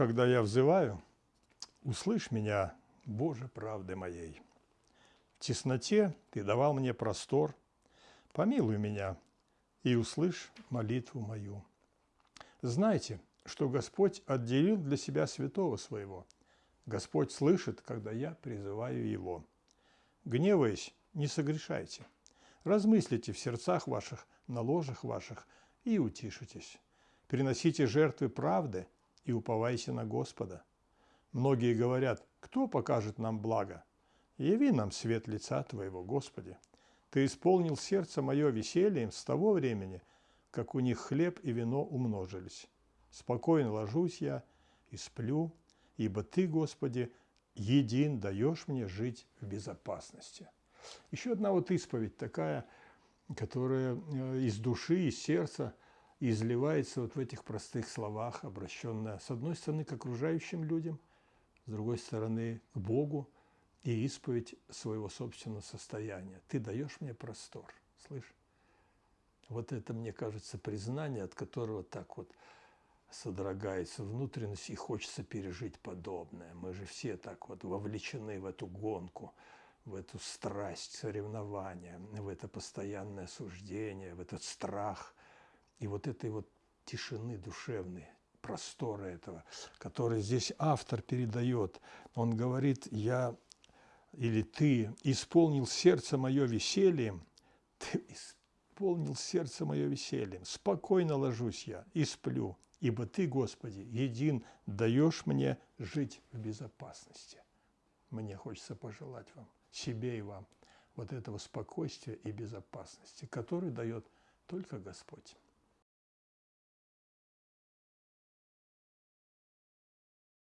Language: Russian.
когда я взываю, услышь меня, Боже, правды моей. В тесноте Ты давал мне простор, помилуй меня и услышь молитву мою. Знайте, что Господь отделил для себя святого своего. Господь слышит, когда я призываю Его. Гневаясь, не согрешайте. Размыслите в сердцах ваших, на ложах ваших и утишитесь. Приносите жертвы правды и уповайте на Господа. Многие говорят, кто покажет нам благо? Яви нам свет лица Твоего, Господи. Ты исполнил сердце мое весельем с того времени, как у них хлеб и вино умножились. Спокойно ложусь я и сплю, ибо Ты, Господи, един даешь мне жить в безопасности. Еще одна вот исповедь такая, которая э, из души, из сердца изливается вот в этих простых словах, обращенная, с одной стороны, к окружающим людям, с другой стороны, к Богу, и исповедь своего собственного состояния. Ты даешь мне простор, слышь? Вот это, мне кажется, признание, от которого так вот содрогается внутренность и хочется пережить подобное. Мы же все так вот вовлечены в эту гонку, в эту страсть соревнования, в это постоянное суждение, в этот страх и вот этой вот тишины душевной, простора этого, который здесь автор передает. Он говорит, я или ты исполнил сердце мое весельем, ты исполнил сердце мое весельем, спокойно ложусь я и сплю, ибо ты, Господи, един даешь мне жить в безопасности. Мне хочется пожелать вам, себе и вам, вот этого спокойствия и безопасности, который дает только Господь.